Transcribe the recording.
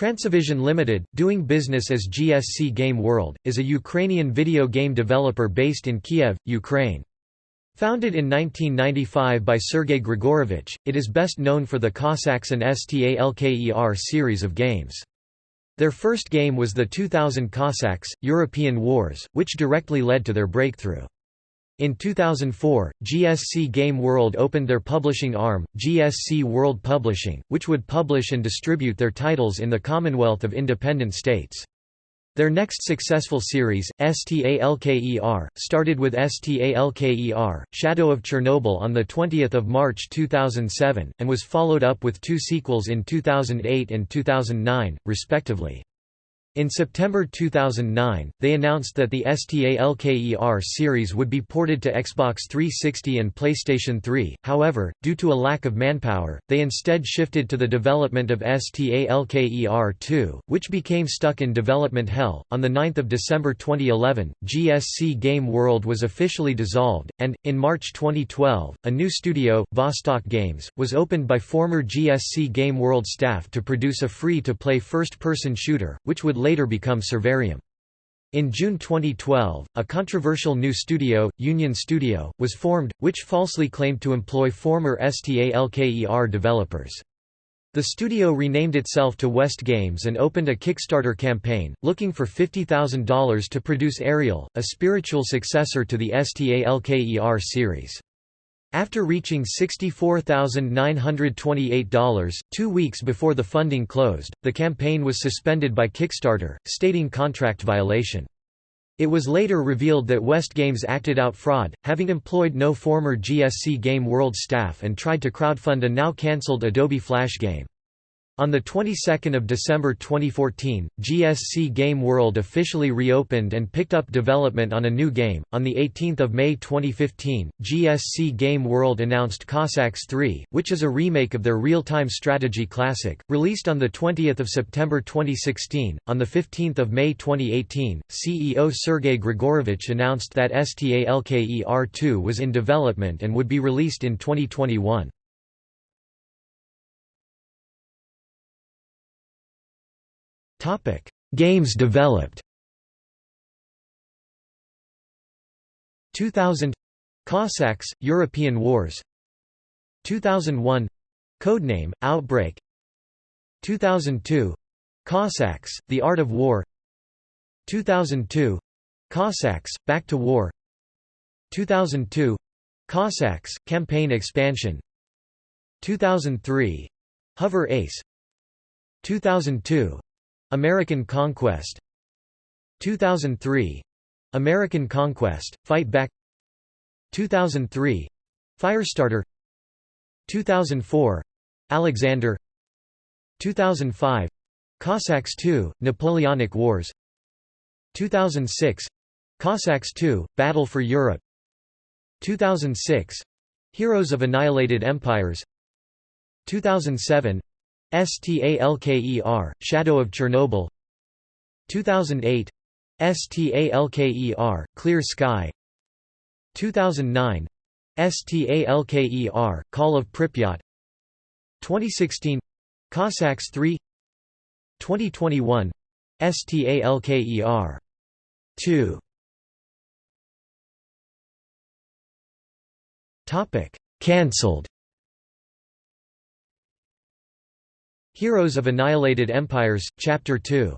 Transivision Limited, doing business as GSC Game World, is a Ukrainian video game developer based in Kiev, Ukraine. Founded in 1995 by Sergei Grigorovich, it is best known for the Cossacks and Stalker series of games. Their first game was the 2000 Cossacks, European Wars, which directly led to their breakthrough. In 2004, GSC Game World opened their publishing arm, GSC World Publishing, which would publish and distribute their titles in the Commonwealth of Independent States. Their next successful series, STALKER, started with STALKER, Shadow of Chernobyl on 20 March 2007, and was followed up with two sequels in 2008 and 2009, respectively. In September 2009, they announced that the STALKER series would be ported to Xbox 360 and PlayStation 3, however, due to a lack of manpower, they instead shifted to the development of STALKER 2, which became stuck in development hell. On 9 December 2011, GSC Game World was officially dissolved, and, in March 2012, a new studio, Vostok Games, was opened by former GSC Game World staff to produce a free-to-play first-person shooter, which would later become Survarium. In June 2012, a controversial new studio, Union Studio, was formed, which falsely claimed to employ former STALKER developers. The studio renamed itself to West Games and opened a Kickstarter campaign, looking for $50,000 to produce Areal, a spiritual successor to the STALKER series. After reaching $64,928, two weeks before the funding closed, the campaign was suspended by Kickstarter, stating contract violation. It was later revealed that West Games acted out fraud, having employed no former GSC Game World staff and tried to crowdfund a now cancelled Adobe Flash game. On the 22nd of December 2014, GSC Game World officially reopened and picked up development on a new game. On the 18th of May 2015, GSC Game World announced Cossacks 3, which is a remake of their real-time strategy classic, released on the 20th of September 2016. On the 15th of May 2018, CEO Sergei Grigorovich announced that STALKER 2 was in development and would be released in 2021. Topic: Games developed. 2000 Cossacks European Wars. 2001 Codename Outbreak. 2002 Cossacks The Art of War. 2002 Cossacks Back to War. 2002 Cossacks Campaign Expansion. 2003 Hover Ace. 2002 American Conquest 2003 American Conquest Fight Back 2003 Firestarter 2004 Alexander 2005 Cossacks II Napoleonic Wars 2006 Cossacks II Battle for Europe 2006 Heroes of Annihilated Empires 2007 STALKER, Shadow of Chernobyl. 2008 STALKER, Clear Sky. 2009 STALKER, Call of Pripyat. 2016 Cossacks 3 2021 STALKER 2 Cancelled Heroes of Annihilated Empires, Chapter 2